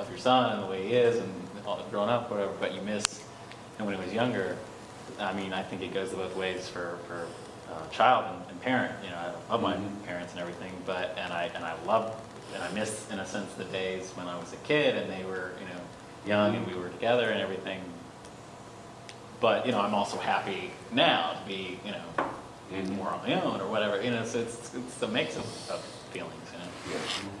love your son and the way he is and all growing up, whatever, but you miss him when he was younger. I mean, I think it goes both ways for, for uh, child and, and parent, you know, I love my Mhm. parents and everything, but, and I, and I love, and I miss, in a sense, the days when I was a kid and they were, you know, young and we were together and everything. But, you know, I'm also happy now to be, you know, Mhm. more on my own or whatever, you know, so it's, it's the mix of, of feelings, you know. Yeah. Mm-hmm.